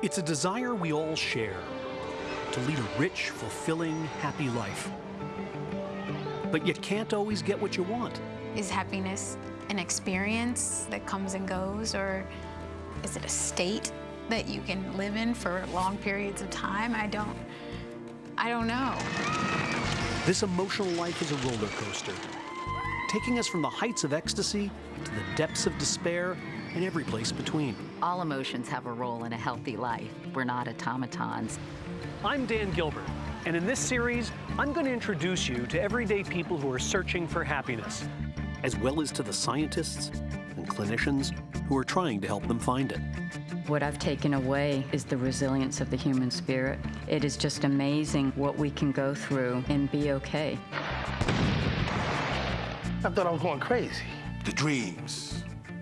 It's a desire we all share to lead a rich, fulfilling, happy life. But you can't always get what you want. Is happiness an experience that comes and goes, or is it a state that you can live in for long periods of time? I don't, I don't know. This emotional life is a roller coaster, taking us from the heights of ecstasy to the depths of despair and every place between. All emotions have a role in a healthy life. We're not automatons. I'm Dan Gilbert, and in this series, I'm going to introduce you to everyday people who are searching for happiness, as well as to the scientists and clinicians who are trying to help them find it. What I've taken away is the resilience of the human spirit. It is just amazing what we can go through and be okay. I thought I was going crazy. The dreams,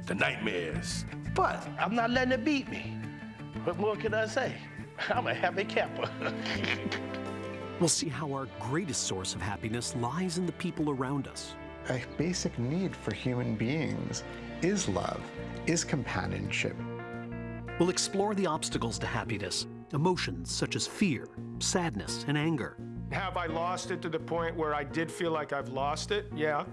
the nightmares. But I'm not letting it beat me. What more can I say? I'm a happy camper. We'll see how our greatest source of happiness lies in the people around us. A basic need for human beings is love, is companionship. We'll explore the obstacles to happiness, emotions such as fear, sadness, and anger. Have I lost it to the point where I did feel like I've lost it? Yeah.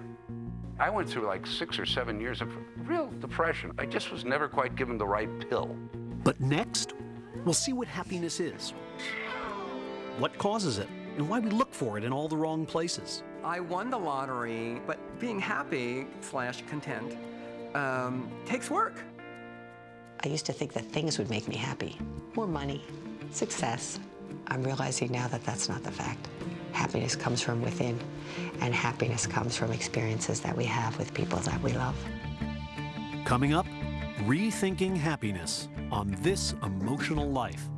I went through like six or seven years of real depression. I just was never quite given the right pill. But next, we'll see what happiness is, what causes it, and why we look for it in all the wrong places. I won the lottery, but being happy slash content um, takes work. I used to think that things would make me happy. More money, success. I'm realizing now that that's not the fact. Happiness comes from within, and happiness comes from experiences that we have with people that we love. Coming up, rethinking happiness on this emotional life.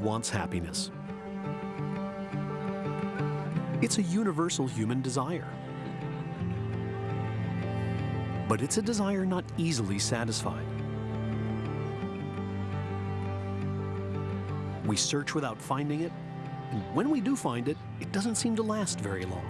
Wants happiness. It's a universal human desire. But it's a desire not easily satisfied. We search without finding it, and when we do find it, it doesn't seem to last very long.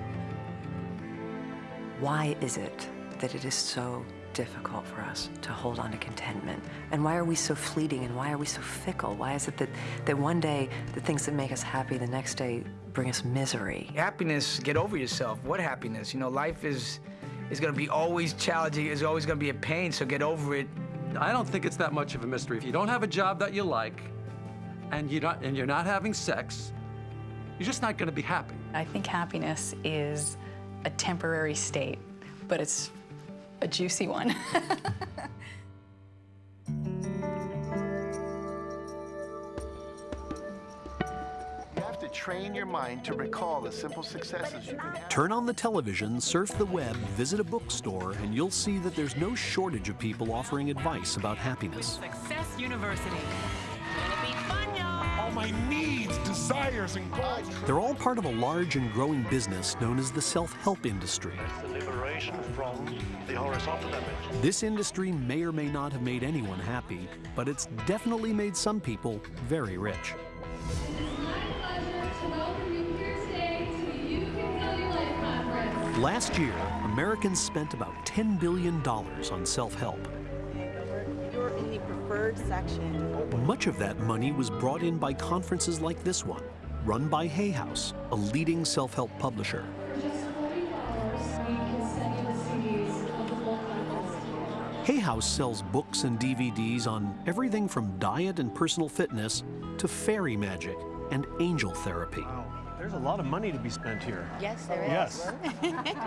Why is it that it is so difficult for us to hold on to contentment? And why are we so fleeting and why are we so fickle? Why is it that, that one day the things that make us happy the next day bring us misery? Happiness, get over yourself. What happiness? You know, life is is gonna be always challenging, is always gonna be a pain, so get over it. I don't think it's that much of a mystery. If you don't have a job that you like and you don't, and you're not having sex, you're just not gonna be happy. I think happiness is a temporary state, but it's a juicy one. You have to train your mind to recall the simple successes you can have. Turn on the television, surf the web, visit a bookstore, and you'll see that there's no shortage of people offering advice about happiness. Success University. My needs, desires, and goals. They're all part of a large and growing business known as the self-help industry. The liberation from the horizontal image. This industry may or may not have made anyone happy, but it's definitely made some people very rich. Last year, Americans spent about $10 billion on self-help. You're in the preferred section. Much of that money was brought in by conferences like this one, run by Hay House, a leading self-help publisher. Hay House sells books and DVDs on everything from diet and personal fitness to fairy magic and angel therapy. There's a lot of money to be spent here. Yes, there is. Yes.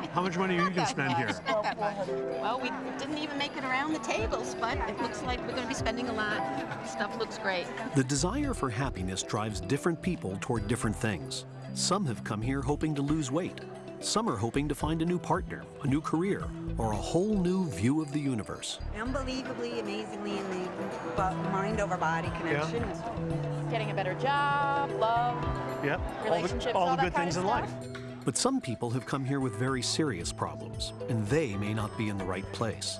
How much money are you going to spend here? Well, we didn't even make it around the tables, but it looks like we're going to be spending a lot. Stuff looks great. The desire for happiness drives different people toward different things. Some have come here hoping to lose weight. Some are hoping to find a new partner, a new career, or a whole new view of the universe. Unbelievably, amazingly in the uh, mind over body connection. Yeah. Getting a better job, love, Yep. relationships, all, good things in life. But some people have come here with very serious problems, and they may not be in the right place.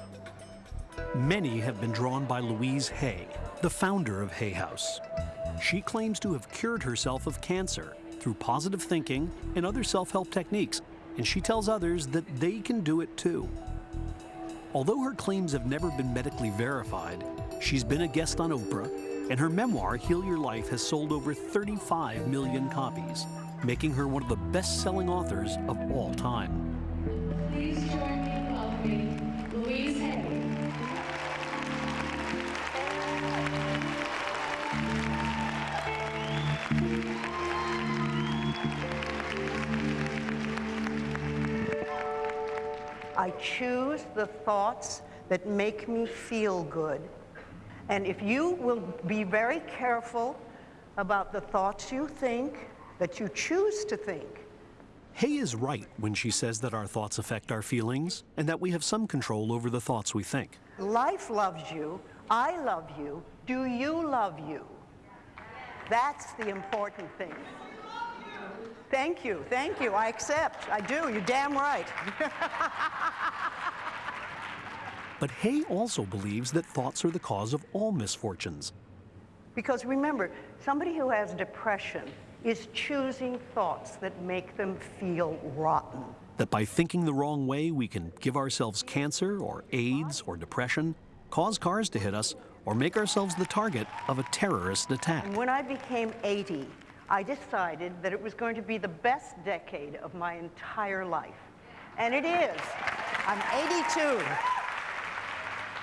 Many have been drawn by Louise Hay, the founder of Hay House. She claims to have cured herself of cancer through positive thinking and other self help techniques, and she tells others that they can do it too. Although her claims have never been medically verified, she's been a guest on Oprah, and her memoir, Heal Your Life, has sold over 35 million copies, making her one of the best selling authors of all time. I choose the thoughts that make me feel good. And if you will be very careful about the thoughts you think, that you choose to think, Hay is right when she says that our thoughts affect our feelings and that we have some control over the thoughts we think. life loves you, I love you, do you love you? That's the important thing. Thank you, thank you, I accept, I do, you're damn right. But Hay also believes that thoughts are the cause of all misfortunes. Because remember, somebody who has depression is choosing thoughts that make them feel rotten. That by thinking the wrong way, we can give ourselves cancer or AIDS or depression, cause cars to hit us, or make ourselves the target of a terrorist attack. And when I became 80, I decided that it was going to be the best decade of my entire life. And it is. I'm 82.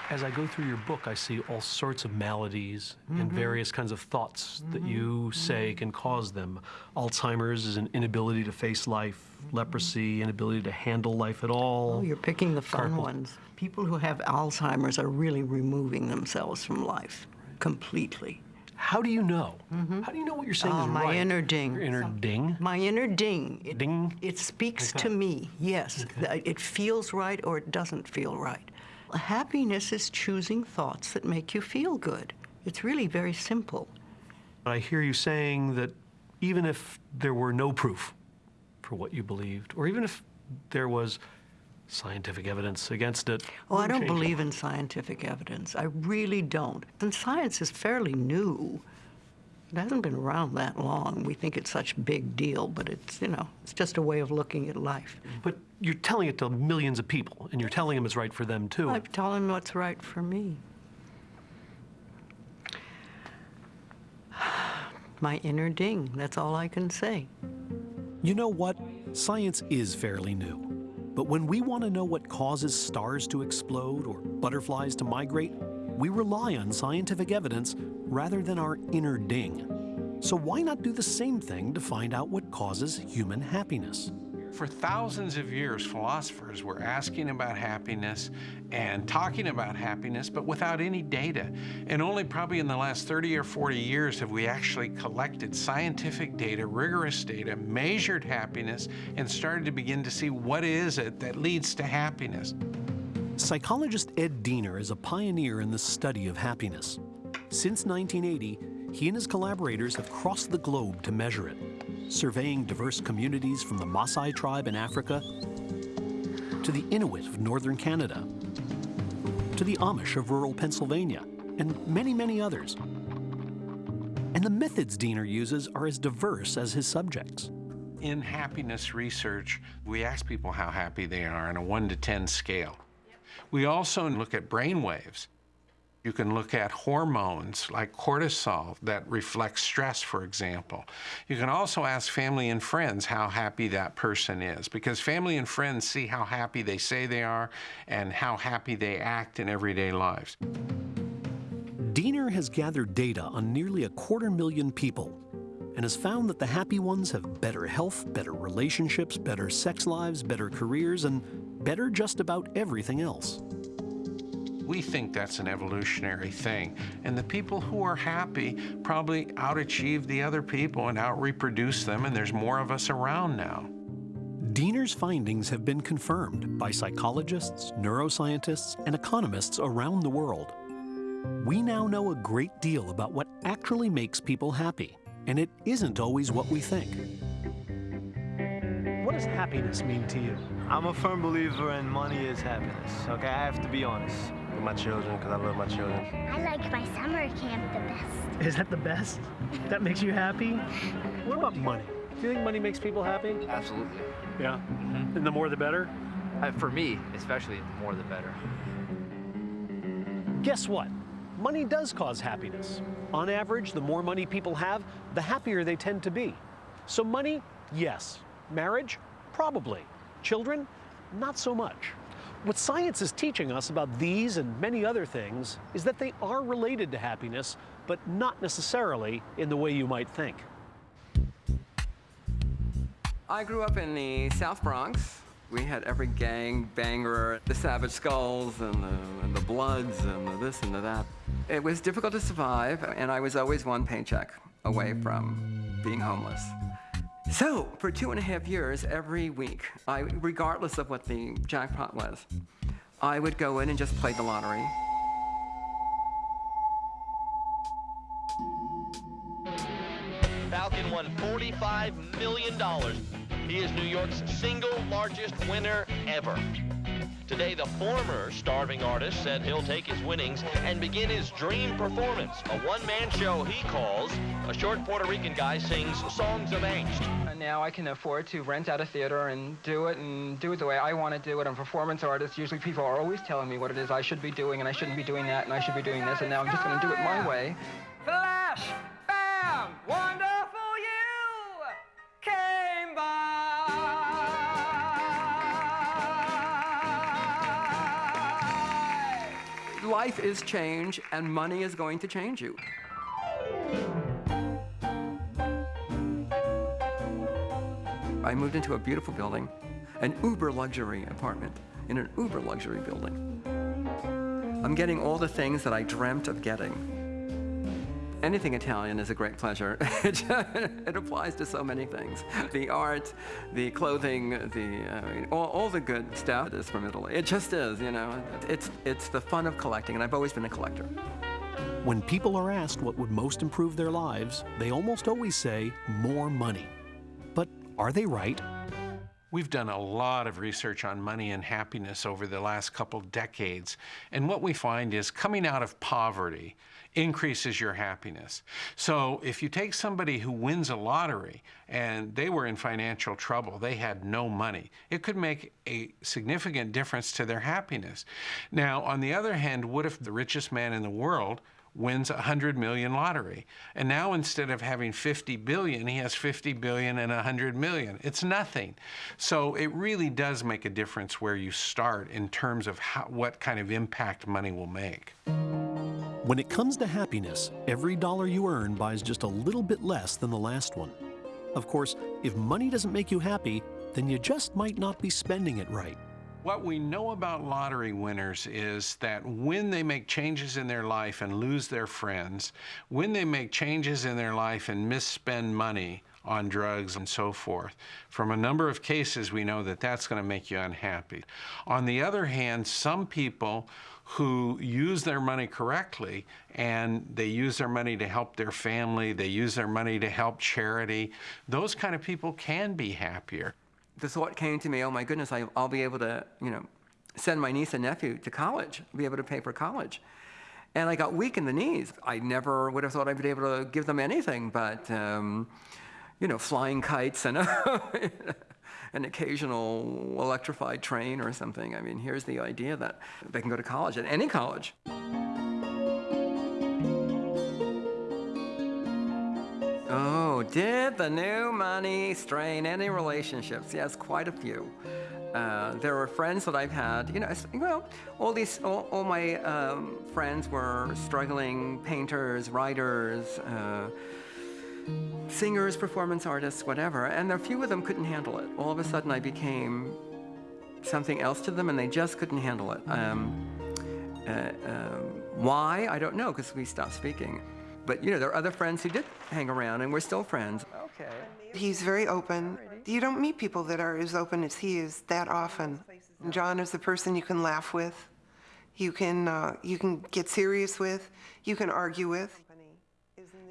As I go through your book, I see all sorts of maladies and Mhm. various kinds of thoughts that Mhm. you say can cause them. Alzheimer's is an inability to face life, leprosy, inability to handle life at all. Oh, You're picking the fun Carpal- ones. People who have Alzheimer's are really removing themselves from life completely. How do you know? Mm-hmm. How do you know what you're saying oh, is my right? inner ding. Your inner ding? My inner ding. It, ding. It speaks Okay. to me. Yes, Th- it feels right or it doesn't feel right. Happiness is choosing thoughts that make you feel good. It's really very simple. I hear you saying that even if there were no proof for what you believed, or even if there was scientific evidence against it. Oh, I don't change it. believe in scientific evidence. I really don't. And science is fairly new. It hasn't been around that long. We think it's such a big deal, but it's, you know, it's just a way of looking at life. But you're telling it to millions of people, and you're telling them it's right for them too. I'm telling them what's right for me. My inner ding, that's all I can say. You know what? Science is fairly new. But when we want to know what causes stars to explode or butterflies to migrate, we rely on scientific evidence rather than our inner ding. So why not do the same thing to find out what causes human happiness? For thousands of years, philosophers were asking about happiness and talking about happiness, but without any data. And only probably in the last 30 or 40 years have we actually collected scientific data, rigorous data, measured happiness, and started to begin to see what is it that leads to happiness. Psychologist Ed Diener is a pioneer in the study of happiness. Since 1980, he and his collaborators have crossed the globe to measure it, surveying diverse communities from the Maasai tribe in Africa to the Inuit of northern Canada to the Amish of rural Pennsylvania and many, many others. And the methods Diener uses are as diverse as his subjects. In happiness research, we ask people how happy they are on a 1 to 10 scale. We also look at brain waves. You can look at hormones like cortisol that reflects stress, for example. You can also ask family and friends how happy that person is because family and friends see how happy they say they are and how happy they act in everyday lives. Diener has gathered data on nearly a quarter million people and has found that the happy ones have better health, better relationships, better sex lives, better careers, and better just about everything else. We think that's an evolutionary thing. And the people who are happy probably outachieve the other people and outreproduce them, and there's more of us around now. Diener's findings have been confirmed by psychologists, neuroscientists, and economists around the world. We now know a great deal about what actually makes people happy, and it isn't always what we think. What does happiness mean to you? I'm a firm believer in money is happiness, okay? I have to be honest. With my children, because I love my children. I like my summer camp the best. Is that the best? That makes you happy? What about money? Do you think money makes people happy? Absolutely. Yeah? And the more the better? Uh, for me, especially, the more the better. Guess what? Money does cause happiness. On average, the more money people have, the happier they tend to be. So money, yes. Marriage, probably. Children, not so much. What science is teaching us about these and many other things is that they are related to happiness, but not necessarily in the way you might think. I grew up in the South Bronx. We had every gang banger, the Savage Skulls and the, and the Bloods and the this and the that. It was difficult to survive, and I was always one paycheck away from being homeless. So, for two and a half years, every week, I, regardless of what the jackpot was, I would go in and just play the lottery. Falcone won $45 million. He is New York's single largest winner ever. Today, the former starving artist said he'll take his winnings and begin his dream performance, a one-man show he calls A Short Puerto Rican Guy Sings Songs of Angst. And now I can afford to rent out a theater and do it and do it the way I want to do it. I'm a performance artist. Usually people are always telling me what it is I should be doing and I shouldn't be doing that and I should be doing this and now I'm just going to do it my way. Flash! Bam! Wonderful you came Life is change and money is going to change you. I moved into a beautiful building, an uber luxury apartment in an uber luxury building. I'm getting all the things that I dreamt of getting. Anything Italian is a great pleasure. it, applies to so many things. The art, the clothing, the, uh, all, all the good stuff is from Italy. It just is, you know. It's, it's the fun of collecting, and I've always been a collector. When people are asked what would most improve their lives, they almost always say more money. But are they right? We've done a lot of research on money and happiness over the last couple decades, and what we find is coming out of poverty increases your happiness. So if you take somebody who wins a lottery and they were in financial trouble, they had no money, it could make a significant difference to their happiness. Now, on the other hand, what if the richest man in the world wins a 100 million lottery. And now instead of having 50 billion, he has 50 billion and 100 million. It's nothing. So it really does make a difference where you start in terms of how, what kind of impact money will make. When it comes to happiness, every dollar you earn buys just a little bit less than the last one. Of course, if money doesn't make you happy, then you just might not be spending it right. What we know about lottery winners is that when they make changes in their life and lose their friends, when they make changes in their life and misspend money on drugs and so forth, from a number of cases, we know that that's going to make you unhappy. On the other hand, some people who use their money correctly and they use their money to help their family, they use their money to help charity, those kind of people can be happier the thought came to me, oh my goodness, I, will be able to, you know, send my niece and nephew to college, be able to pay for college. And I got weak in the knees. I never would have thought I'd be able to give them anything but, um, you know, flying kites and an occasional electrified train or something. I mean, here's the idea that they can go to college, at any college. Oh, did the new money strain any relationships? Yes, quite a few. Uh, there were friends that I've had, you know, well, all these, all, all my um, friends were struggling painters, writers, uh, singers, performance artists, whatever, and a few of them couldn't handle it. All of a sudden I became something else to them and they just couldn't handle it. Um, uh, um, why? I don't know, because we stopped speaking. But you know, there are other friends who did hang around and we're still friends. Okay. He's very open. You don't meet people that are as open as he is that often. John is the person you can laugh with, you can, uh, you can get serious with, you can argue with.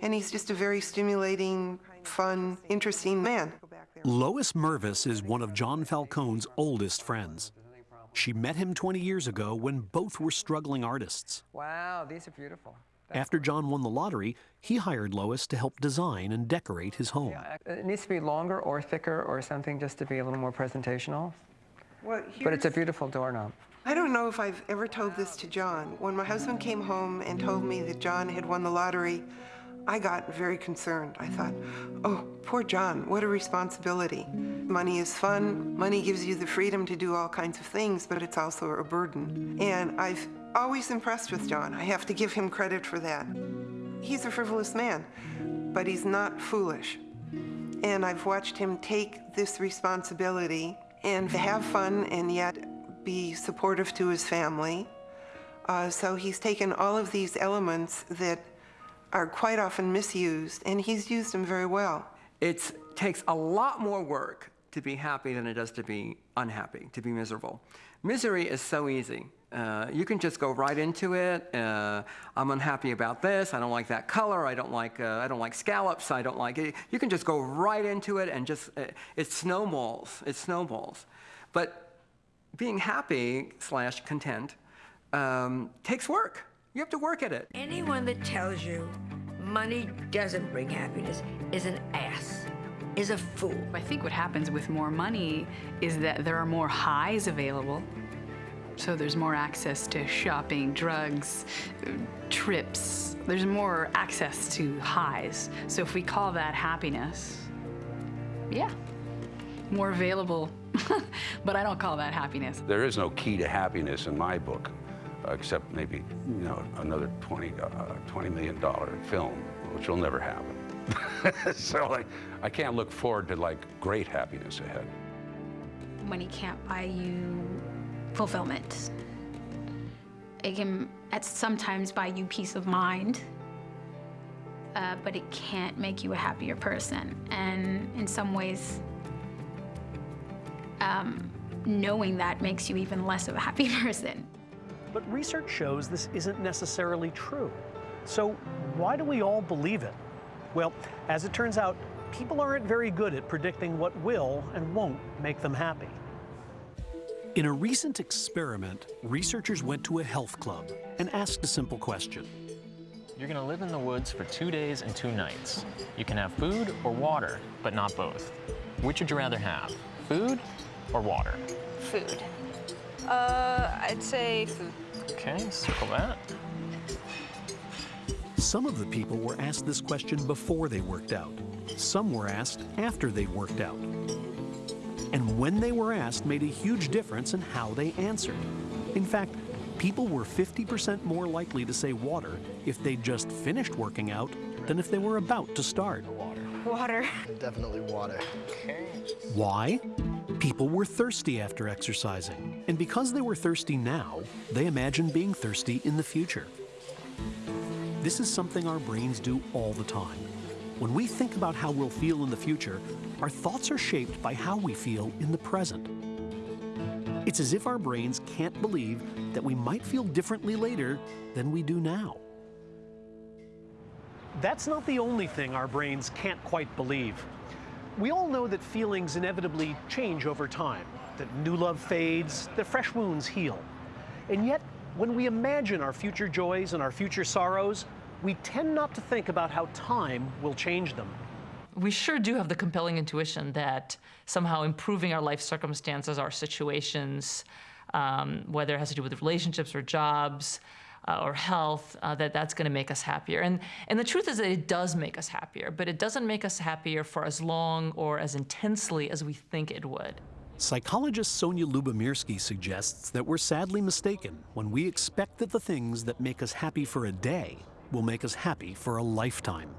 And he's just a very stimulating, fun, interesting man. Lois Mervis is one of John Falcone's oldest friends. She met him 20 years ago when both were struggling artists. Wow, these are beautiful. After John won the lottery, he hired Lois to help design and decorate his home. Uh, it needs to be longer or thicker or something just to be a little more presentational. Well, But it's a beautiful doorknob. I don't know if I've ever told this to John. When my husband came home and told me that John had won the lottery, I got very concerned. I thought, oh, poor John, what a responsibility. Money is fun, money gives you the freedom to do all kinds of things, but it's also a burden. And I've always impressed with John. I have to give him credit for that. He's a frivolous man, but he's not foolish. And I've watched him take this responsibility and have fun and yet be supportive to his family. Uh, so he's taken all of these elements that are quite often misused, and he's used them very well. It takes a lot more work to be happy than it does to be unhappy, to be miserable. Misery is so easy. Uh, you can just go right into it. Uh, I'm unhappy about this. I don't like that color. I don't like. Uh, I don't like scallops. I don't like it. You can just go right into it and just. Uh, it snowballs. It snowballs. But being happy slash content um, takes work. You have to work at it. Anyone that tells you money doesn't bring happiness is an ass, is a fool. I think what happens with more money is that there are more highs available. So there's more access to shopping, drugs, trips. There's more access to highs. So if we call that happiness, yeah, more available. but I don't call that happiness. There is no key to happiness in my book, uh, except maybe, you know, another 20, uh, $20 million film, which will never happen. so like, I can't look forward to like great happiness ahead. Money can't buy you fulfillment. It can at sometimes buy you peace of mind, uh, but it can't make you a happier person. And in some ways, um, knowing that makes you even less of a happy person. But research shows this isn't necessarily true. So why do we all believe it? Well, as it turns out, people aren't very good at predicting what will and won't make them happy. In a recent experiment, researchers went to a health club and asked a simple question. You're gonna live in the woods for two days and two nights. You can have food or water, but not both. Which would you rather have, food or water? Food. Uh, I'd say food. Okay, circle that. Some of the people were asked this question before they worked out. Some were asked after they worked out. And when they were asked made a huge difference in how they answered. In fact, people were 50% more likely to say water if they'd just finished working out than if they were about to start. Water. Definitely water. Why? People were thirsty after exercising, and because they were thirsty now, they imagined being thirsty in the future. This is something our brains do all the time. When we think about how we'll feel in the future, our thoughts are shaped by how we feel in the present. It's as if our brains can't believe that we might feel differently later than we do now. That's not the only thing our brains can't quite believe. We all know that feelings inevitably change over time, that new love fades, that fresh wounds heal. And yet, when we imagine our future joys and our future sorrows, we tend not to think about how time will change them. we sure do have the compelling intuition that somehow improving our life circumstances, our situations, um, whether it has to do with relationships or jobs uh, or health, uh, that that's going to make us happier. And, and the truth is that it does make us happier, but it doesn't make us happier for as long or as intensely as we think it would. Psychologist Sonja Lyubomirsky suggests that we're sadly mistaken when we expect that the things that make us happy for a day will make us happy for a lifetime.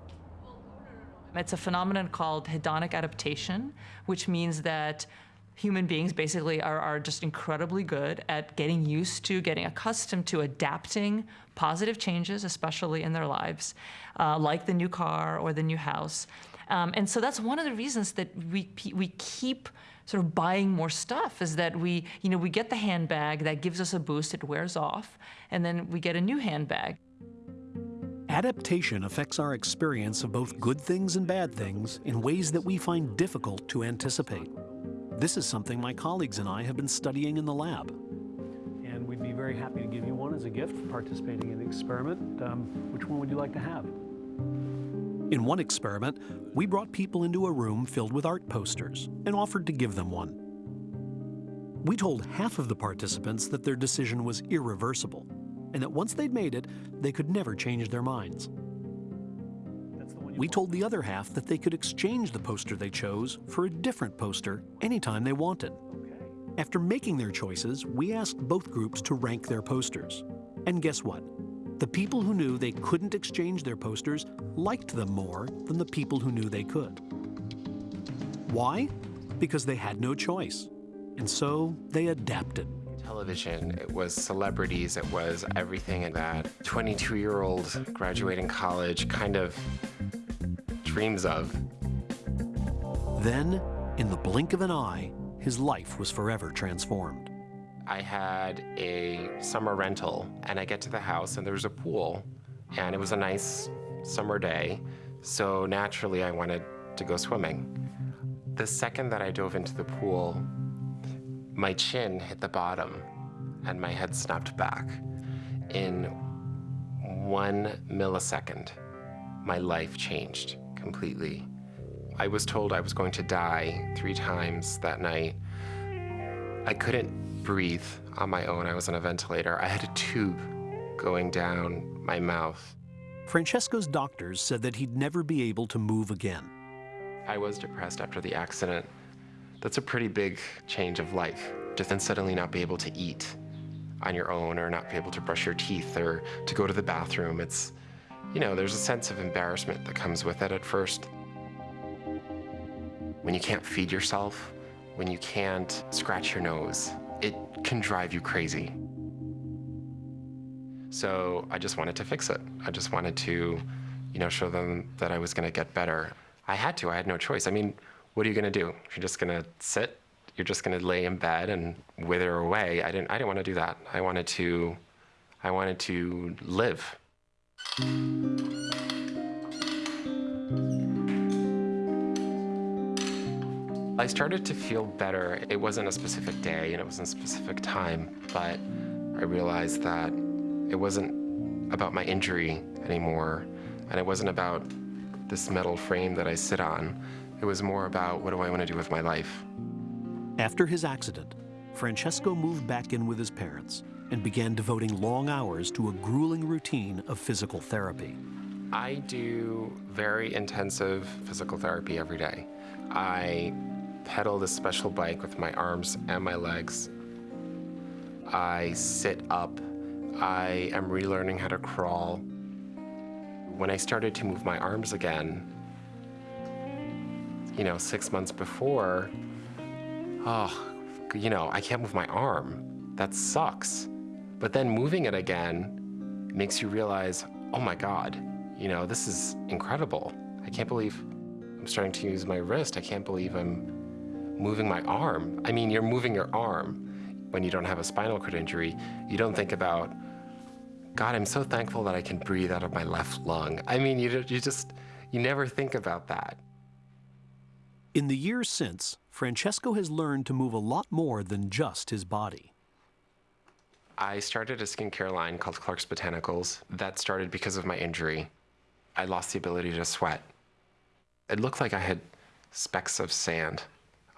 It's a phenomenon called hedonic adaptation, which means that human beings basically are, are just incredibly good at getting used to, getting accustomed to adapting positive changes, especially in their lives, uh, like the new car or the new house. Um, and so that's one of the reasons that we, we keep sort of buying more stuff is that we, you know, we get the handbag that gives us a boost, it wears off, and then we get a new handbag. Adaptation affects our experience of both good things and bad things in ways that we find difficult to anticipate. This is something my colleagues and I have been studying in the lab. And we'd be very happy to give you one as a gift for participating in the experiment. Um, which one would you like to have? In one experiment, we brought people into a room filled with art posters and offered to give them one. We told half of the participants that their decision was irreversible and that once they'd made it, they could never change their minds. We told the other half that they could exchange the poster they chose for a different poster anytime they wanted. After making their choices, we asked both groups to rank their posters. And guess what? The people who knew they couldn't exchange their posters liked them more than the people who knew they could. Why? Because they had no choice. And so they adapted. Television, it was celebrities, it was everything that 22 year old graduating college kind of dreams of. Then, in the blink of an eye, his life was forever transformed. I had a summer rental, and I get to the house, and there's a pool, and it was a nice summer day, so naturally I wanted to go swimming. The second that I dove into the pool, my chin hit the bottom, and my head snapped back. In one millisecond, my life changed completely. I was told I was going to die three times that night. I couldn't breathe on my own. I was on a ventilator. I had a tube going down my mouth. Francesco's doctors said that he'd never be able to move again. I was depressed after the accident. That's a pretty big change of life. To then suddenly not be able to eat on your own or not be able to brush your teeth or to go to the bathroom. It's, you know, there's a sense of embarrassment that comes with it at first. When you can't feed yourself, when you can't scratch your nose, it can drive you crazy. So I just wanted to fix it. I just wanted to, you know, show them that I was going to get better. I had to. I had no choice. I mean, what are you going to do? You're just going to sit. You're just going to lay in bed and wither away. I didn't. I didn't want to do that. I wanted to. I wanted to live. I started to feel better. It wasn't a specific day and it wasn't a specific time, but I realized that it wasn't about my injury anymore, and it wasn't about this metal frame that I sit on. It was more about what do I want to do with my life. After his accident, Francesco moved back in with his parents and began devoting long hours to a grueling routine of physical therapy. I do very intensive physical therapy every day. I pedal this special bike with my arms and my legs. I sit up. I am relearning how to crawl. When I started to move my arms again, you know, six months before, oh, you know, I can't move my arm. That sucks. But then moving it again makes you realize, oh my God, you know, this is incredible. I can't believe I'm starting to use my wrist. I can't believe I'm moving my arm. I mean, you're moving your arm. When you don't have a spinal cord injury, you don't think about, God, I'm so thankful that I can breathe out of my left lung. I mean, you, you just, you never think about that. In the years since, Francesco has learned to move a lot more than just his body. I started a skincare line called Clark's Botanicals. That started because of my injury. I lost the ability to sweat. It looked like I had specks of sand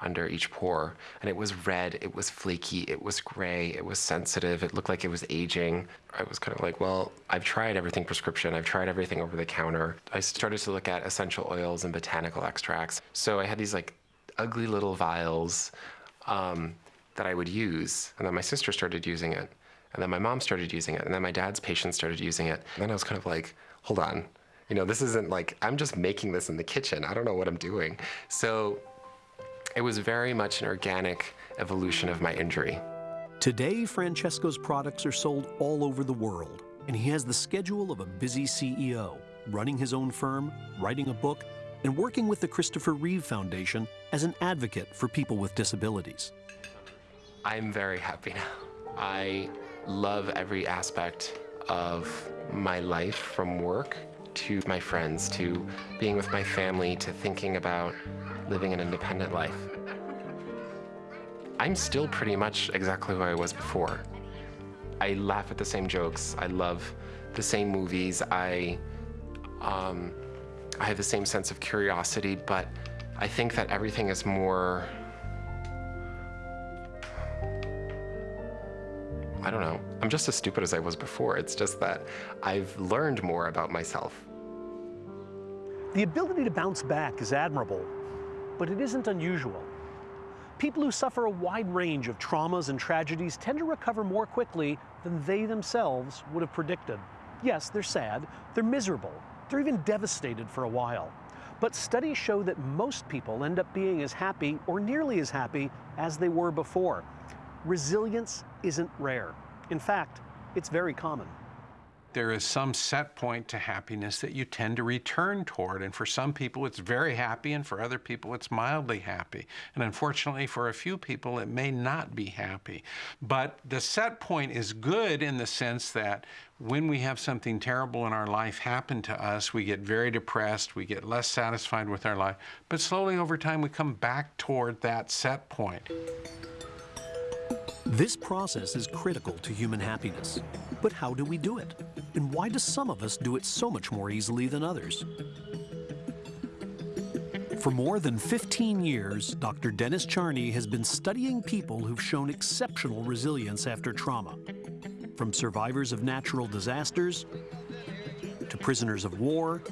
under each pore. And it was red, it was flaky, it was gray, it was sensitive, it looked like it was aging. I was kind of like, well, I've tried everything prescription, I've tried everything over the counter. I started to look at essential oils and botanical extracts. So I had these like ugly little vials um, that I would use. And then my sister started using it. And then my mom started using it. And then my dad's patient started using it. And then I was kind of like, hold on. You know, this isn't like, I'm just making this in the kitchen. I don't know what I'm doing. So it was very much an organic evolution of my injury. Today, Francesco's products are sold all over the world, and he has the schedule of a busy CEO, running his own firm, writing a book, and working with the Christopher Reeve Foundation as an advocate for people with disabilities. I'm very happy now. I love every aspect of my life from work to my friends to being with my family to thinking about living an independent life. I'm still pretty much exactly who I was before. I laugh at the same jokes. I love the same movies. I, um, I have the same sense of curiosity, but I think that everything is more. I don't know. I'm just as stupid as I was before. It's just that I've learned more about myself. The ability to bounce back is admirable, but it isn't unusual. People who suffer a wide range of traumas and tragedies tend to recover more quickly than they themselves would have predicted. Yes, they're sad, they're miserable, they're even devastated for a while. But studies show that most people end up being as happy or nearly as happy as they were before. Resilience isn't rare. In fact, it's very common. There is some set point to happiness that you tend to return toward. And for some people, it's very happy, and for other people, it's mildly happy. And unfortunately, for a few people, it may not be happy. But the set point is good in the sense that when we have something terrible in our life happen to us, we get very depressed, we get less satisfied with our life. But slowly over time, we come back toward that set point. This process is critical to human happiness. But how do we do it? And why do some of us do it so much more easily than others? For more than 15 years, Dr. Dennis Charney has been studying people who've shown exceptional resilience after trauma. From survivors of natural disasters, to prisoners of war,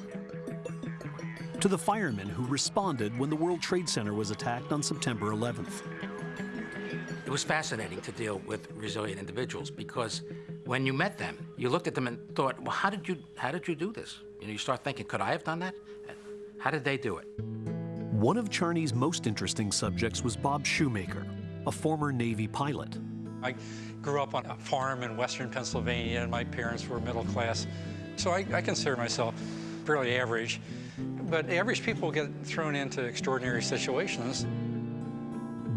to the firemen who responded when the World Trade Center was attacked on September 11th. It was fascinating to deal with resilient individuals because when you met them, you looked at them and thought, well, how did you, how did you do this? You know, you start thinking, could I have done that? How did they do it? One of Charney's most interesting subjects was Bob Shumaker, a former Navy pilot. I grew up on a farm in western Pennsylvania, and my parents were middle class. So I, I consider myself fairly average. But average people get thrown into extraordinary situations.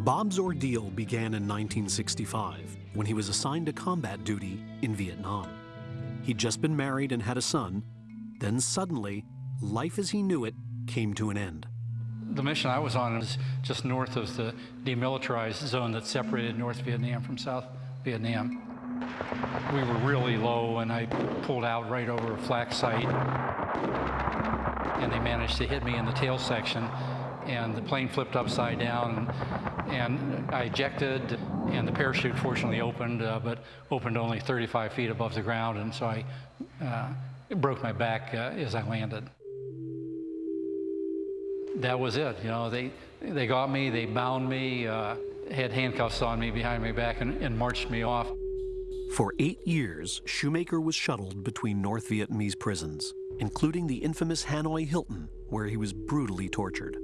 Bob's ordeal began in 1965 when he was assigned to combat duty in Vietnam. He'd just been married and had a son. Then suddenly, life as he knew it came to an end. The mission I was on was just north of the demilitarized zone that separated North Vietnam from South Vietnam. We were really low, and I pulled out right over a flak site, and they managed to hit me in the tail section and the plane flipped upside down and, and I ejected and the parachute fortunately opened uh, but opened only 35 feet above the ground and so I uh, broke my back uh, as I landed. That was it, you know, they, they got me, they bound me, uh, had handcuffs on me behind my back and, and marched me off. For eight years, Shumaker was shuttled between North Vietnamese prisons, including the infamous Hanoi Hilton, where he was brutally tortured.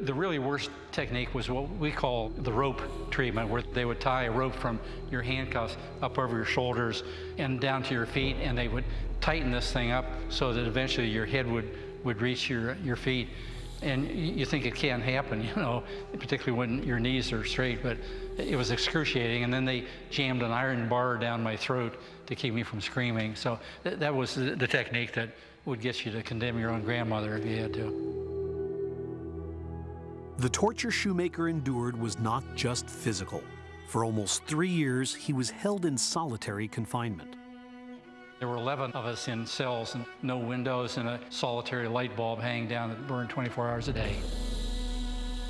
The really worst technique was what we call the rope treatment, where they would tie a rope from your handcuffs up over your shoulders and down to your feet, and they would tighten this thing up so that eventually your head would, would reach your, your feet. And you think it can't happen, you know, particularly when your knees are straight, but it was excruciating. And then they jammed an iron bar down my throat to keep me from screaming. So th that was the technique that would get you to condemn your own grandmother if you had to. The torture Shumaker endured was not just physical. For almost three years, he was held in solitary confinement. There were 11 of us in cells and no windows and a solitary light bulb hanging down that burned 24 hours a day.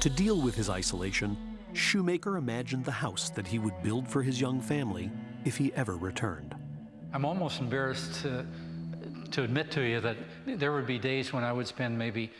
To deal with his isolation, Shumaker imagined the house that he would build for his young family if he ever returned. I'm almost embarrassed to, to admit to you that there would be days when I would spend maybe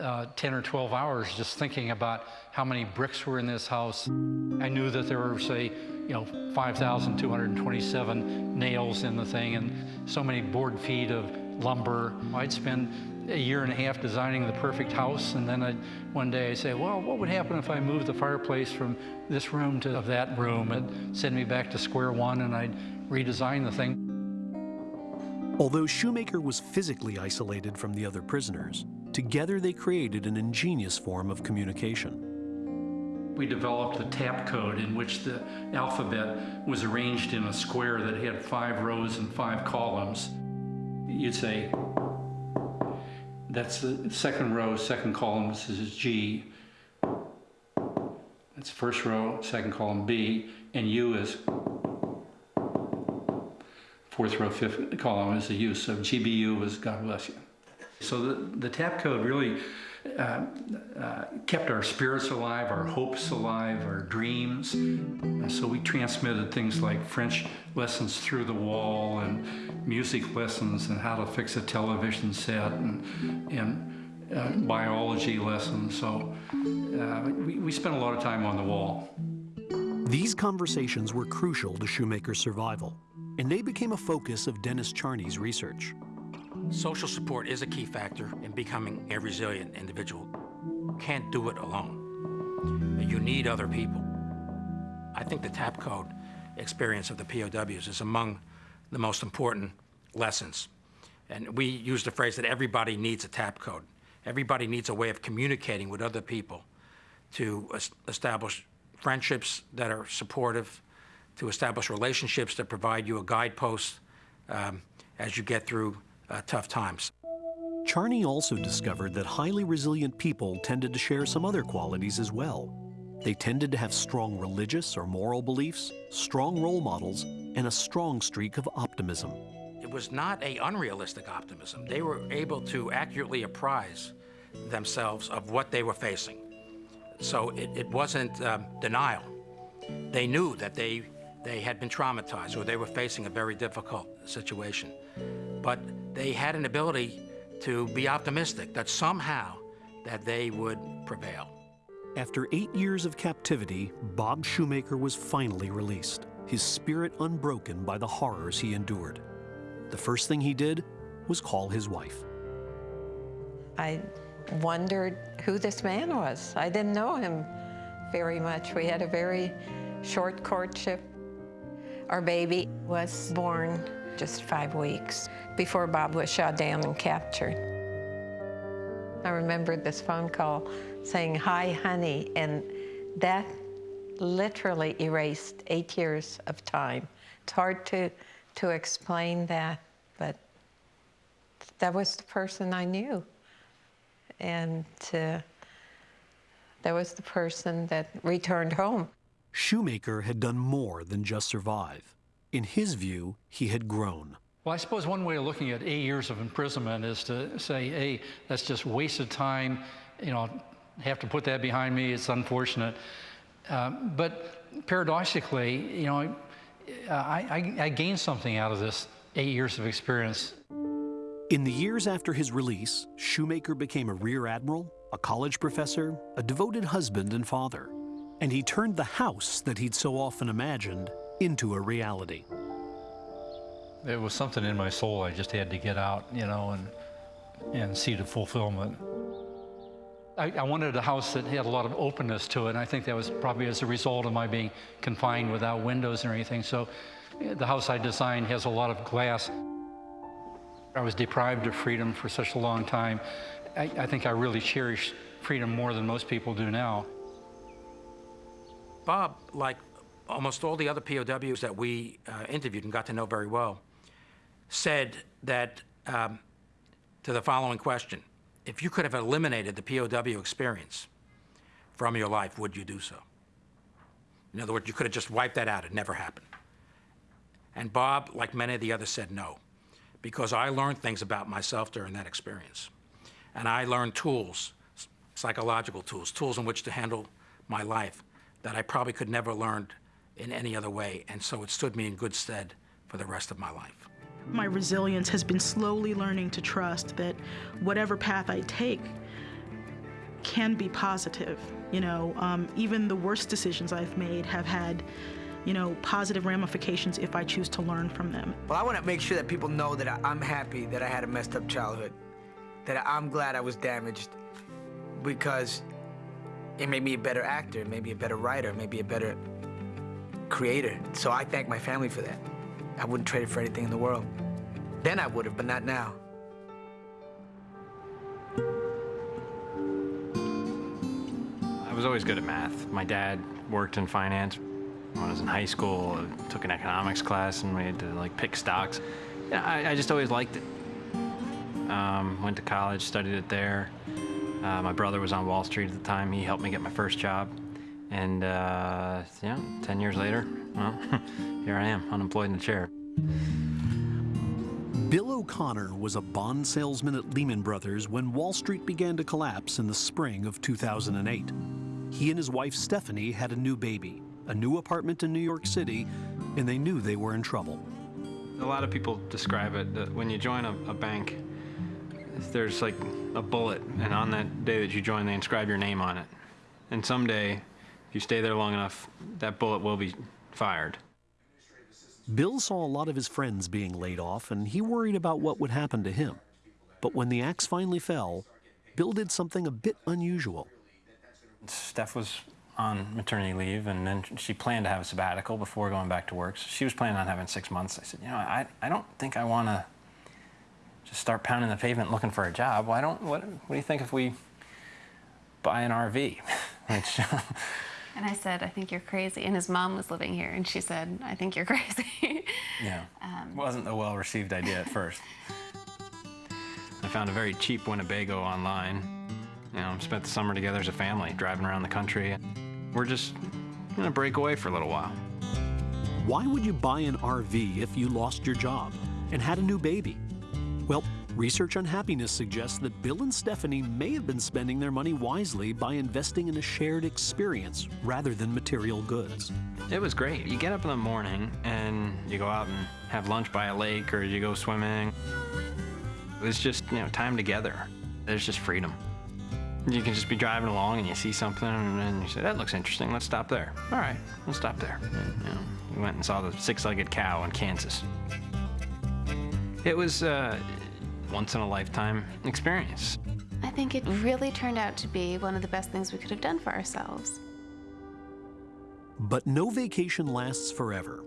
uh, 10 or 12 hours just thinking about how many bricks were in this house. I knew that there were, say, you know, 5,227 nails in the thing and so many board feet of lumber. I'd spend a year and a half designing the perfect house, and then I'd, one day I'd say, well, what would happen if I moved the fireplace from this room to that room? and send me back to square one, and I'd redesign the thing. Although Shumaker was physically isolated from the other prisoners, Together, they created an ingenious form of communication. We developed a tap code in which the alphabet was arranged in a square that had five rows and five columns. You'd say, that's the second row, second column, this is G. That's first row, second column B, and U is fourth row, fifth column is the U. So GBU is God bless you. So the, the tap code really uh, uh, kept our spirits alive, our hopes alive, our dreams. And so we transmitted things like French lessons through the wall and music lessons and how to fix a television set and, and uh, biology lessons. So uh, we, we spent a lot of time on the wall. These conversations were crucial to Shumaker's survival, and they became a focus of Dennis Charney's research. Social support is a key factor in becoming a resilient individual. Can't do it alone. You need other people. I think the TAP code experience of the POWs is among the most important lessons. And we use the phrase that everybody needs a TAP code. Everybody needs a way of communicating with other people to establish friendships that are supportive, to establish relationships that provide you a guidepost um, as you get through tough times. Charney also discovered that highly resilient people tended to share some other qualities as well. They tended to have strong religious or moral beliefs, strong role models, and a strong streak of optimism. It was not a unrealistic optimism. They were able to accurately apprise themselves of what they were facing. So it, it wasn't um, denial. They knew that they, they had been traumatized or they were facing a very difficult situation. But they had an ability to be optimistic that somehow that they would prevail. After eight years of captivity, Bob Shumaker was finally released, his spirit unbroken by the horrors he endured. The first thing he did was call his wife. I wondered who this man was. I didn't know him very much. We had a very short courtship. Our baby was born just five weeks before Bob was shot down and captured. I remember this phone call saying, hi, honey, and that literally erased eight years of time. It's hard to, to explain that, but that was the person I knew. And uh, that was the person that returned home. Shumaker had done more than just survive. In his view, he had grown. Well, I suppose one way of looking at eight years of imprisonment is to say, hey, that's just wasted time. You know, have to put that behind me. It's unfortunate. Um, but paradoxically, you know, I, I, I gained something out of this eight years of experience. In the years after his release, Shumaker became a rear admiral, a college professor, a devoted husband and father. And he turned the house that he'd so often imagined into a reality. It was something in my soul I just had to get out, you know, and, and see the fulfillment. I, I, wanted a house that had a lot of openness to it, and I think that was probably as a result of my being confined without windows or anything. So the house I designed has a lot of glass. I was deprived of freedom for such a long time. I, I think I really cherish freedom more than most people do now. Bob, like almost all the other POWs that we uh, interviewed and got to know very well, said that um, to the following question If you could have eliminated the POW experience from your life, would you do so? In other words, you could have just wiped that out. It never happened. And Bob, like many of the others, said no, because I learned things about myself during that experience. And I learned tools, psychological tools, tools in which to handle my life that I probably could never learn in any other way. And so it stood me in good stead for the rest of my life. My resilience has been slowly learning to trust that whatever path I take can be positive. You know, um, even the worst decisions I've made have had, you know, positive ramifications if I choose to learn from them. Well, I want to make sure that people know that I'm happy that I had a messed up childhood, that I'm glad I was damaged because it made me a better actor, maybe a better writer, maybe a better creator. So I thank my family for that. I wouldn't trade it for anything in the world. Then I would have, but not now. I was always good at math. My dad worked in finance. When I was in high school, I took an economics class and we had to like pick stocks. Yeah, I, I just always liked it. Um, went to college, studied it there. Uh, my brother was on Wall Street at the time. He helped me get my first job. And uh, yeah, 10 years later, well, here I am, unemployed in a chair. Bill O'Connor was a bond salesman at Lehman Brothers when Wall Street began to collapse in the spring of 2008. He and his wife Stephanie had a new baby, a new apartment in New York City, and they knew they were in trouble. A lot of people describe it that when you join a, a bank, there's like a bullet, and on that day that you join, they inscribe your name on it. And someday, if you stay there long enough, that bullet will be fired. Bill saw a lot of his friends being laid off, and he worried about what would happen to him. But when the axe finally fell, Bill did something a bit unusual. Steph was on maternity leave, and then she planned to have a sabbatical before going back to work. So she was planning on having six months. I said, you know, I, I don't think I want to just start pounding the pavement looking for a job. Why don't, what, what do you think if we buy an RV? Which, And I said, I think you're crazy. And his mom was living here, and she said, I think you're crazy. yeah, um, wasn't a well-received idea at first. I found a very cheap Winnebago online. You know, spent the summer together as a family, driving around the country. We're just gonna break away for a little while. Why would you buy an RV if you lost your job and had a new baby? Well, research on happiness suggests that Bill and Stephanie may have been spending their money wisely by investing in a shared experience rather than material goods. It was great. You get up in the morning and you go out and have lunch by a lake or you go swimming. It's just, you know, time together. There's just freedom. You can just be driving along and you see something and then you say, that looks interesting, let's stop there. All right, we'll stop there. And, you know, we went and saw the six-legged cow in Kansas. It was a once-in-a-lifetime experience. I think it really turned out to be one of the best things we could have done for ourselves. But no vacation lasts forever.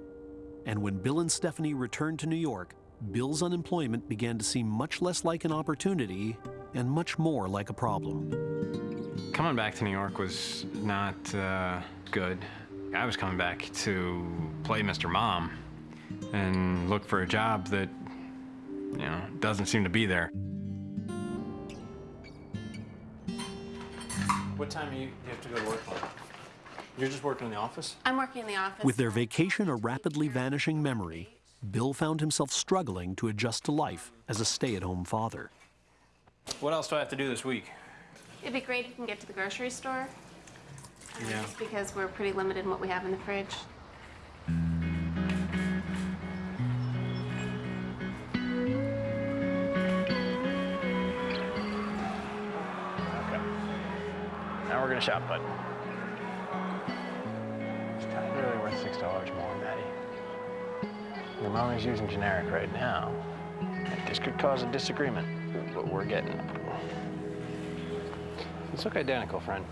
And when Bill and Stephanie returned to New York, Bill's unemployment began to seem much less like an opportunity and much more like a problem. Coming back to New York was not uh, good. I was coming back to play Mr. Mom and look for a job that, you know, doesn't seem to be there. What time do you, you have to go to work on? You're just working in the office? I'm working in the office. With their vacation a rapidly vanishing memory, Bill found himself struggling to adjust to life as a stay-at-home father. What else do I have to do this week? It'd be great if you can get to the grocery store. Yeah. Just because we're pretty limited in what we have in the fridge. Now we're bud. It's not really worth six dollars more, Maddie. Your mom is using generic right now. This could cause a disagreement with what we're getting. These look identical, friend.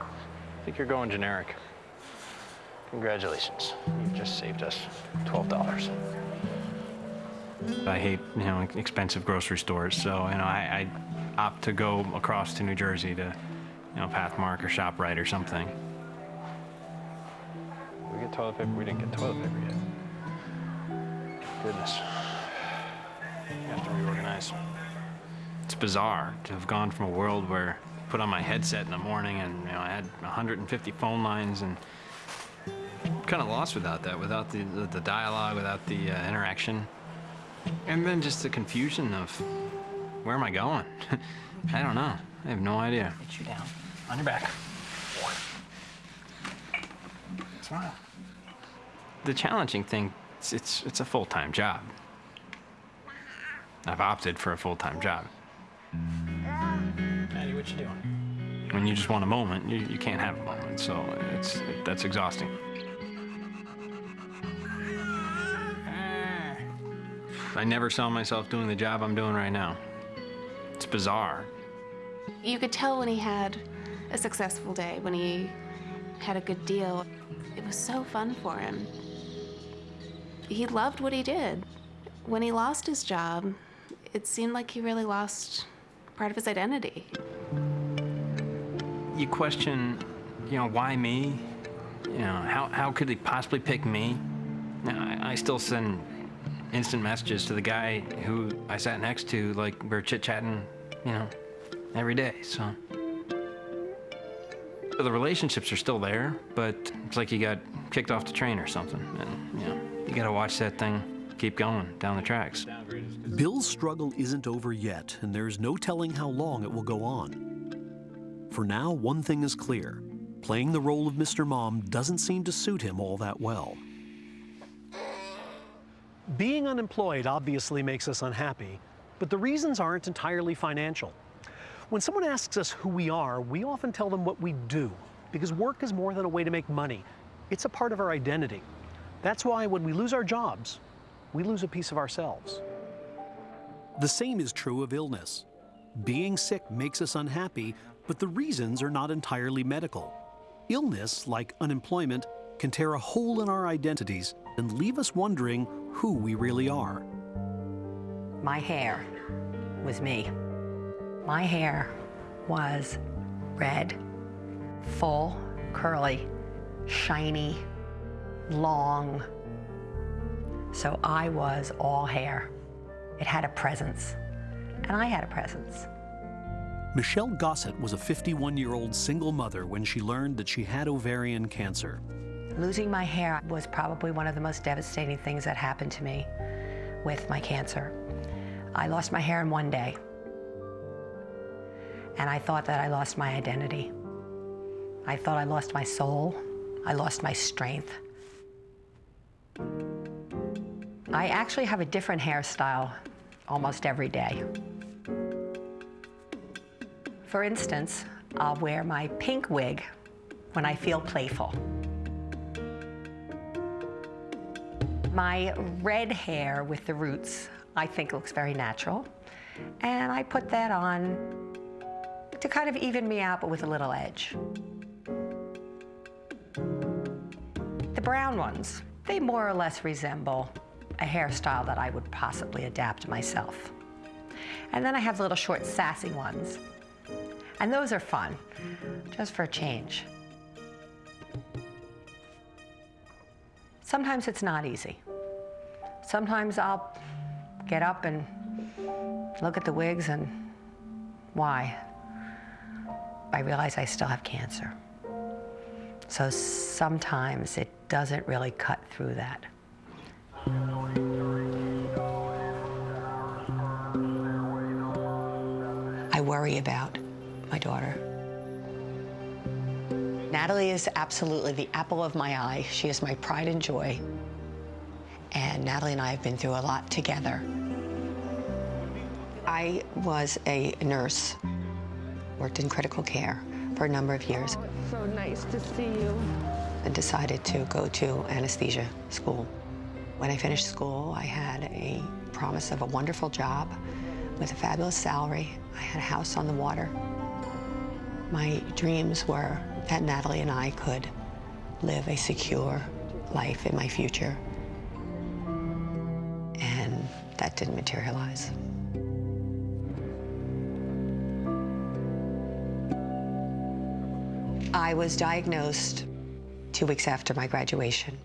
I think you're going generic. Congratulations. You've just saved us twelve dollars. I hate, you know, expensive grocery stores, so you know, I, I opt to go across to New Jersey to, you know, Pathmark or ShopRite or something. We get toilet paper. We didn't get toilet paper yet. Goodness. You have to reorganize. It's bizarre to have gone from a world where I put on my headset in the morning and you know I had 150 phone lines and kind of lost without that, without the the, the dialogue, without the uh, interaction, and then just the confusion of where am I going? I don't know. I have no idea. Get you down on your back. Smile. The challenging thing, it's it's, it's a full-time job. I've opted for a full-time job. Maddie, what you doing? When you just want a moment, you, you can't have a moment, so it's that's exhausting. I never saw myself doing the job I'm doing right now. It's bizarre. You could tell when he had a successful day, when he had a good deal. It was so fun for him. He loved what he did. When he lost his job, it seemed like he really lost part of his identity. You question you know, why me? You know, how, how could he possibly pick me? Know, I, I still send instant messages to the guy who I sat next to, like we're chit-chatting, you know, every day, so. So the relationships are still there, but it's like you got kicked off the train or something, and, you know, you gotta watch that thing keep going down the tracks. Bill's struggle isn't over yet, and there's no telling how long it will go on. For now, one thing is clear. Playing the role of Mr. Mom doesn't seem to suit him all that well. Being unemployed obviously makes us unhappy, but the reasons aren't entirely financial. When someone asks us who we are, we often tell them what we do, because work is more than a way to make money. It's a part of our identity. That's why when we lose our jobs, we lose a piece of ourselves. The same is true of illness. Being sick makes us unhappy, but the reasons are not entirely medical. Illness, like unemployment, can tear a hole in our identities and leave us wondering who we really are. My hair was me. My hair was red, full, curly, shiny, long, so I was all hair. It had a presence, and I had a presence. Michelle Gossett was a 51-year-old single mother when she learned that she had ovarian cancer. Losing my hair was probably one of the most devastating things that happened to me with my cancer. I lost my hair in one day, and I thought that I lost my identity. I thought I lost my soul. I lost my strength. I actually have a different hairstyle almost every day. For instance, I'll wear my pink wig when I feel playful. My red hair with the roots I think looks very natural. And I put that on to kind of even me out, but with a little edge. The brown ones, they more or less resemble a hairstyle that I would possibly adapt myself. And then I have the little short sassy ones. And those are fun, just for a change. Sometimes it's not easy. Sometimes I'll get up and look at the wigs and why? I realize I still have cancer. So sometimes it doesn't really cut through that. I worry about my daughter. Natalie is absolutely the apple of my eye. She is my pride and joy. And Natalie and I have been through a lot together. I was a nurse, worked in critical care for a number of years. Oh, so nice to see you. And decided to go to anesthesia school. When I finished school, I had a promise of a wonderful job with a fabulous salary. I had a house on the water. My dreams were that Natalie and I could live a secure life in my future. And that didn't materialize. I was diagnosed two weeks after my graduation,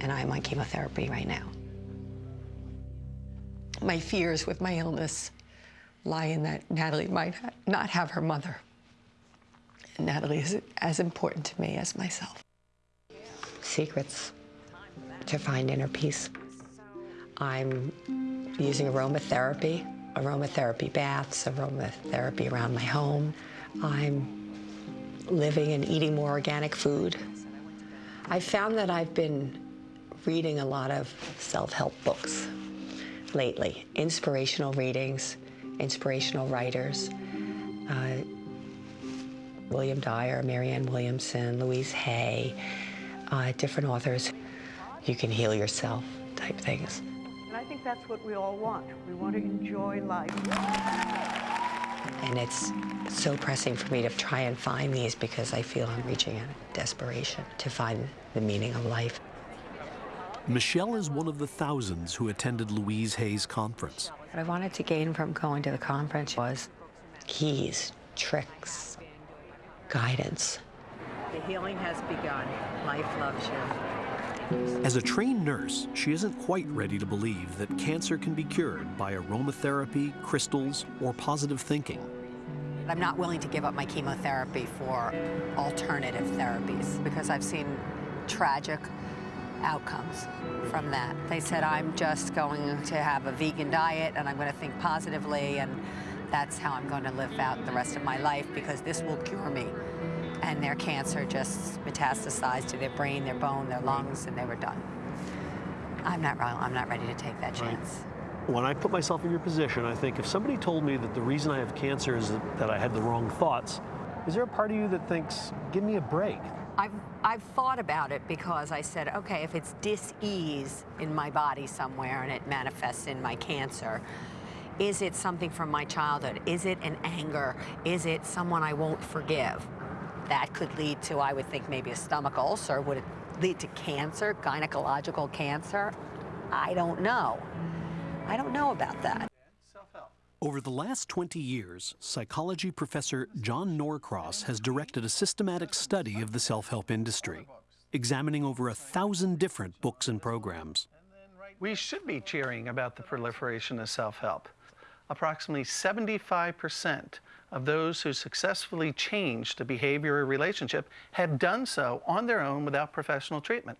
and I'm on chemotherapy right now. My fears with my illness lie in that Natalie might not have her mother. And Natalie is as important to me as myself. Secrets to find inner peace. I'm using aromatherapy, aromatherapy baths, aromatherapy around my home. I'm living and eating more organic food. I found that I've been reading a lot of self-help books lately, inspirational readings, inspirational writers. Uh, William Dyer, Marianne Williamson, Louise Hay, uh, different authors. You can heal yourself type things. And I think that's what we all want. We want to enjoy life. And it's so pressing for me to try and find these because I feel I'm reaching a desperation to find the meaning of life. Michelle is one of the thousands who attended Louise Hay's conference. What I wanted to gain from going to the conference was keys, tricks, guidance. The healing has begun. Life loves you. As a trained nurse, she isn't quite ready to believe that cancer can be cured by aromatherapy, crystals, or positive thinking. I'm not willing to give up my chemotherapy for alternative therapies because I've seen tragic outcomes from that. They said I'm just going to have a vegan diet and I'm going to think positively and that's how I'm going to live out the rest of my life because this will cure me. And their cancer just metastasized to their brain, their bone, their lungs, and they were done. I'm not wrong. I'm not ready to take that chance. When I put myself in your position, I think if somebody told me that the reason I have cancer is that, that I had the wrong thoughts, is there a part of you that thinks, give me a break? I've, I've thought about it because I said, okay, if it's dis-ease in my body somewhere and it manifests in my cancer, is it something from my childhood? Is it an anger? Is it someone I won't forgive? That could lead to, I would think, maybe a stomach ulcer. Would it lead to cancer, gynecological cancer? I don't know. I don't know about that. Over the last 20 years, psychology professor John Norcross has directed a systematic study of the self-help industry, examining over a thousand different books and programs. We should be cheering about the proliferation of self-help. Approximately 75% of those who successfully changed a behavior or relationship have done so on their own without professional treatment.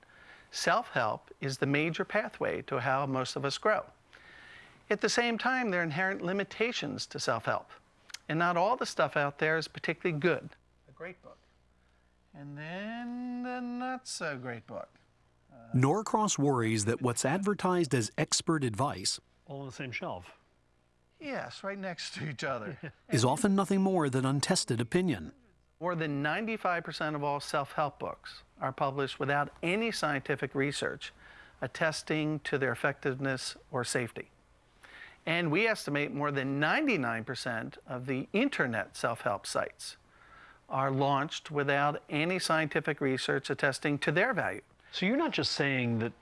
Self-help is the major pathway to how most of us grow. At the same time, there are inherent limitations to self-help. And not all the stuff out there is particularly good. A great book. And then the not so great book. Uh, Norcross worries that what's advertised as expert advice All on the same shelf. Yes, right next to each other. is often nothing more than untested opinion. More than 95% of all self-help books are published without any scientific research attesting to their effectiveness or safety. And we estimate more than 99% of the internet self-help sites are launched without any scientific research attesting to their value. So you're not just saying that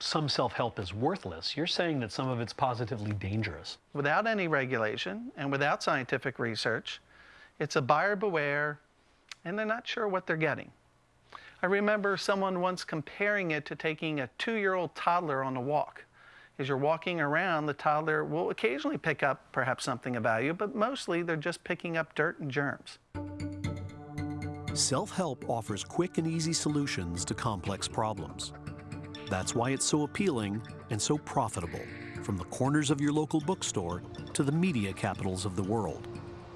some self-help is worthless, you're saying that some of it's positively dangerous. Without any regulation and without scientific research, it's a buyer beware, and they're not sure what they're getting. I remember someone once comparing it to taking a two-year-old toddler on a walk. As you're walking around, the toddler will occasionally pick up perhaps something of value, but mostly they're just picking up dirt and germs. Self-help offers quick and easy solutions to complex problems. That's why it's so appealing and so profitable, from the corners of your local bookstore to the media capitals of the world.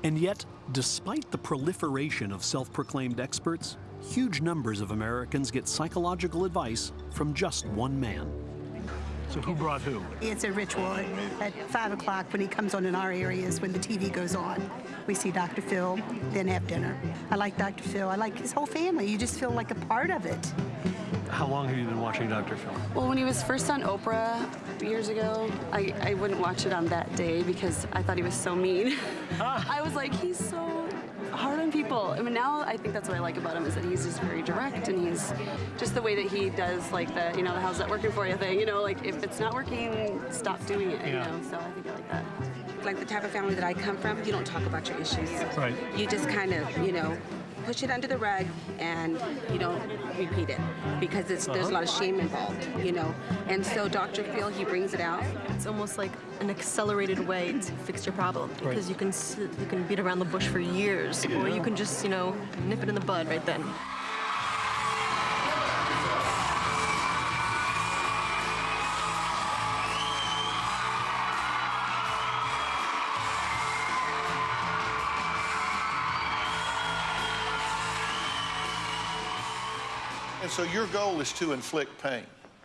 And yet, despite the proliferation of self-proclaimed experts, huge numbers of Americans get psychological advice from just one man. So who brought who? It's a ritual. At 5 o'clock, when he comes on in our areas, when the TV goes on, we see Dr. Phil, then have dinner. I like Dr. Phil. I like his whole family. You just feel like a part of it. How long have you been watching Dr. Phil? Well, when he was first on Oprah years ago, I, I wouldn't watch it on that day because I thought he was so mean. Ah. I was like, he's so hard on people. I mean, now I think that's what I like about him is that he's just very direct and he's just the way that he does like the, you know, the how's that working for you thing. You know, like if it's not working, stop doing it, you know, so I think I like that. Like the type of family that I come from, you don't talk about your issues. Right. You just kind of, you know, push it under the rug and you don't repeat it because it's, there's a uh-huh. lot of shame involved, you know. And so Dr. Phil, he brings it out. It's almost like an accelerated way to fix your problem because you can you can beat around the bush for years, or you can just you know nip it in the bud right then. So your goal is to inflict pain.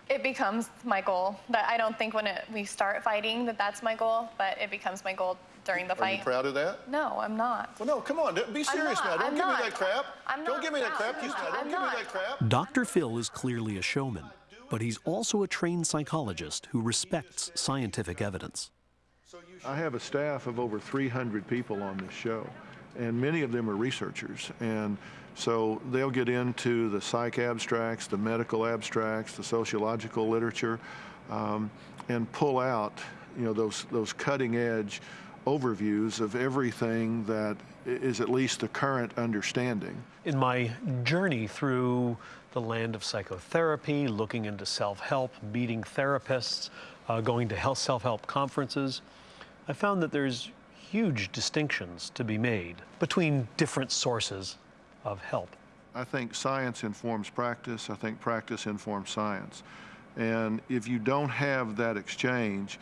It becomes my goal. That I don't think when it, we start fighting that that's my goal, but it becomes my goal during the Are fight. you proud of that? No, I'm not. Well, no, come on, be serious I'm now. Don't I'm give not. me that crap. I'm not. Don't give me that proud. crap. You I'm don't not. give me that crap. Dr. Phil is clearly a showman, but he's also a trained psychologist who respects scientific evidence. I have a staff of over 300 people on this show, and many of them are researchers. And so they'll get into the psych abstracts, the medical abstracts, the sociological literature, um, and pull out, you know, those those cutting edge overviews of everything that is at least the current understanding. In my journey through the land of psychotherapy, looking into self-help, meeting therapists, uh, going to health self-help conferences, I found that there's huge distinctions to be made between different sources of help. I think science informs practice. I think practice informs science. And if you don't have that exchange,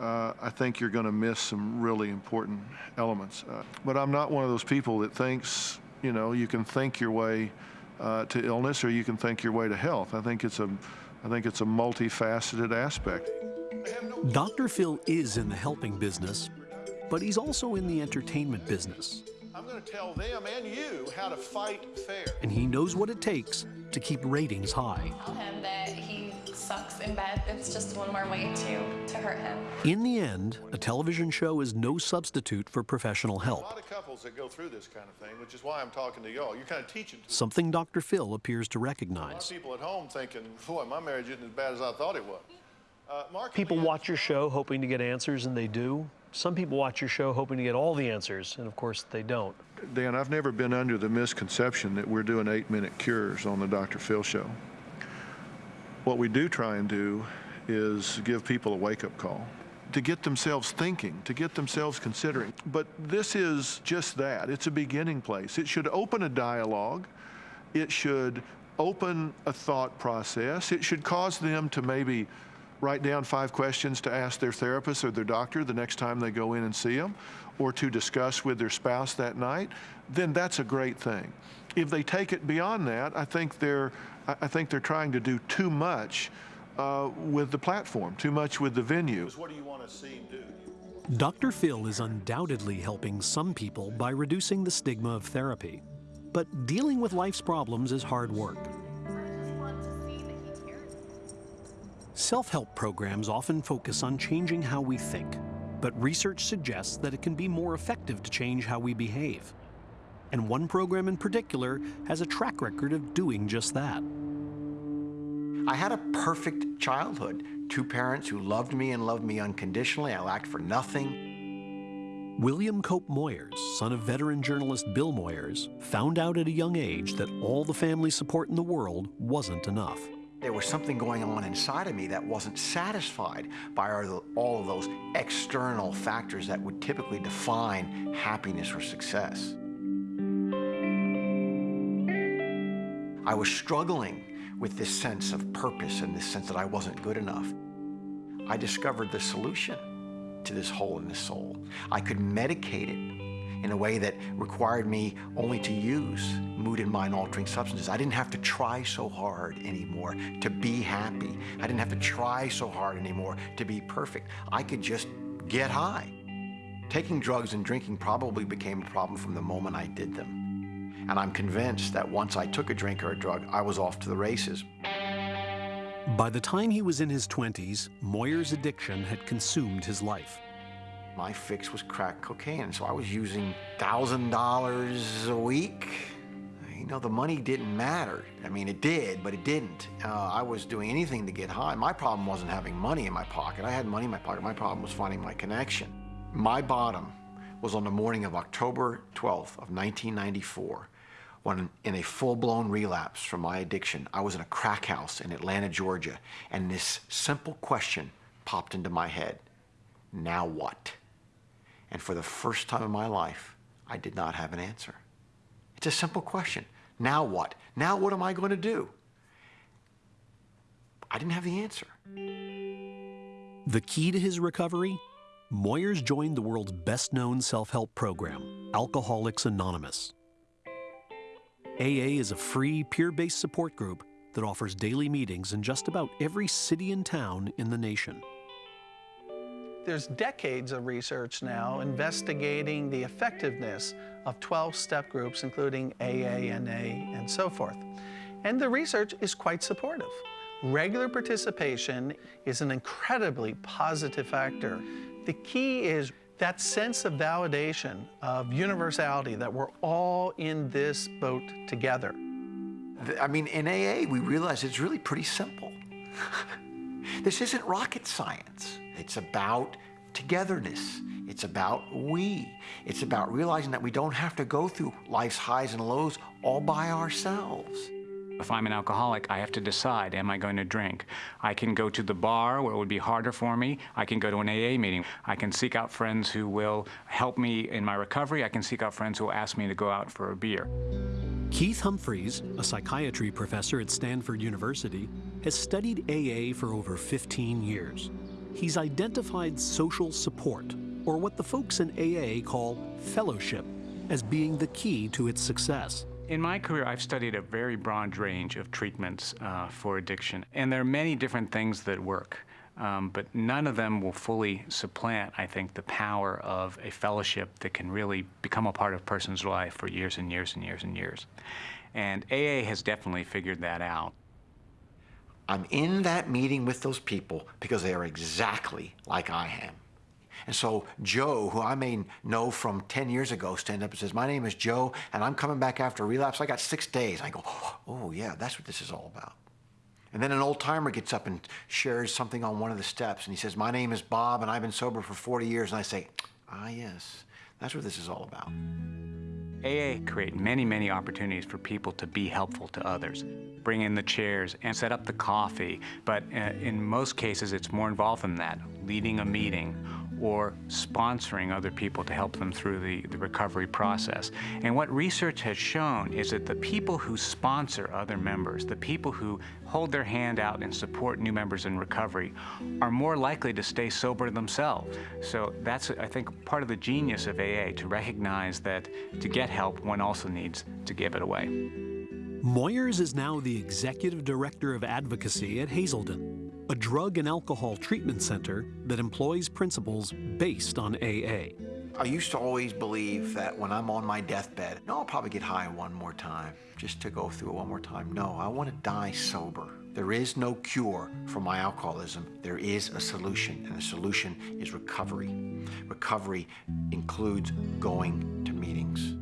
uh, I think you're going to miss some really important elements. Uh, but I'm not one of those people that thinks, you know, you can think your way uh, to illness or you can think your way to health. I think it's a, I think it's a multifaceted aspect. Dr. Phil is in the helping business, but he's also in the entertainment business. I'm going to tell them and you how to fight fair. And he knows what it takes to keep ratings high. Tell him that he sucks in bed. It's just one more way to, to hurt him. In the end, a television show is no substitute for professional help. A lot of couples that go through this kind of thing, which is why I'm talking to y'all. You're kind of teaching. Something Dr. Phil appears to A lot recognize. of people at home thinking, boy, my marriage isn't as bad as I thought it was. Uh, Mark, People watch your show hoping to get answers, and they do. Some people watch your show hoping to get all the answers, and of course, they don't. Dan, I've never been under the misconception that we're doing eight-minute cures on the Dr. Phil show. What we do try and do is give people a wake-up call to get themselves thinking, to get themselves considering. But this is just that. It's a beginning place. It should open a dialogue. It should open a thought process. It should cause them to maybe write down five questions to ask their therapist or their doctor the next time they go in and see them, or to discuss with their spouse that night, then that's a great thing. If they take it beyond that, I think they're, I I think they're trying to do too much uh, with the platform, too much with the venue. What do you want to see do? Dr. Phil is undoubtedly helping some people by reducing the stigma of therapy. But dealing with life's problems is hard work. Self-help programs often focus on changing how we think, but research suggests that it can be more effective to change how we behave. And one program in particular has a track record of doing just that. I had a perfect childhood. Two parents who loved me and loved me unconditionally. I lacked for nothing. William Cope Moyers, son of veteran journalist Bill Moyers, found out at a young age that all the family support in the world wasn't enough. There was something going on inside of me that wasn't satisfied by all of those external factors that would typically define happiness or success. I was struggling with this sense of purpose and this sense that I wasn't good enough. I discovered the solution to this hole in the soul. I could medicate it in a way that required me only to use mood and mind altering substances. I didn't have to try so hard anymore to be happy. I didn't have to try so hard anymore to be perfect. I could just get high. Taking drugs and drinking probably became a problem from the moment I did them. And I'm convinced that once I took a drink or a drug, I was off to the races. By the time he was in his 20s, Moyers' addiction had consumed his life. My fix was crack cocaine, so I was using $1,000 a week. You know, the money didn't matter. I mean, it did, but it didn't. Uh, I was doing anything to get high. My problem wasn't having money in my pocket. I had money in my pocket. My problem was finding my connection. My bottom was on the morning of October 12th of 1994 when in a full-blown relapse from my addiction, I was in a crack house in Atlanta, Georgia, and this simple question popped into my head. Now what? And for the first time in my life, I did not have an answer. It's a simple question. Now what? Now what am I going to do? I didn't have the answer. The key to his recovery? Moyers joined the world's best-known self-help program, Alcoholics Anonymous. AA is a free, peer-based support group that offers daily meetings in just about every city and town in the nation. There's decades of research now investigating the effectiveness of 12-step groups, including AA, NA, and so forth. And the research is quite supportive. Regular participation is an incredibly positive factor. The key is that sense of validation, of universality, that we're all in this boat together. I mean, in AA, we realize it's really pretty simple. this isn't rocket science. It's about togetherness. It's about we. It's about realizing that we don't have to go through life's highs and lows all by ourselves. If I'm an alcoholic, I have to decide, am I going to drink? I can go to the bar where it would be harder for me. I can go to an AA meeting. I can seek out friends who will help me in my recovery. I can seek out friends who will ask me to go out for a beer. Keith Humphreys, a psychiatry professor at Stanford University, has studied AA for over 15 years. He's identified social support, or what the folks in AA call fellowship, as being the key to its success. In my career, I've studied a very broad range of treatments uh, for addiction, and there are many different things that work. Um, but none of them will fully supplant, I think, the power of a fellowship that can really become a part of a person's life for years and years and years and years. And AA has definitely figured that out. I'm in that meeting with those people because they are exactly like I am. And so Joe, who I may know from 10 years ago, stand up and says, my name is Joe, and I'm coming back after a relapse. I got six days. I go, oh, yeah, that's what this is all about. And then an old timer gets up and shares something on one of the steps, and he says, my name is Bob, and I've been sober for 40 years. And I say, ah, yes, that's what this is all about. AA create many, many opportunities for people to be helpful to others. Bring in the chairs and set up the coffee, but uh, in most cases it's more involved than that, leading a meeting or sponsoring other people to help them through the, the recovery process. And what research has shown is that the people who sponsor other members, the people who hold their hand out and support new members in recovery, are more likely to stay sober themselves. So that's, I think, part of the genius of AA, to recognize that to get help, one also needs to give it away. Moyers is now the Executive Director of Advocacy at Hazelden, a drug and alcohol treatment center that employs principles based on AA. I used to always believe that when I'm on my deathbed, no, I'll probably get high one more time, just to go through it one more time. No, I want to die sober. There is no cure for my alcoholism. There is a solution, and the solution is recovery. Recovery includes going to meetings.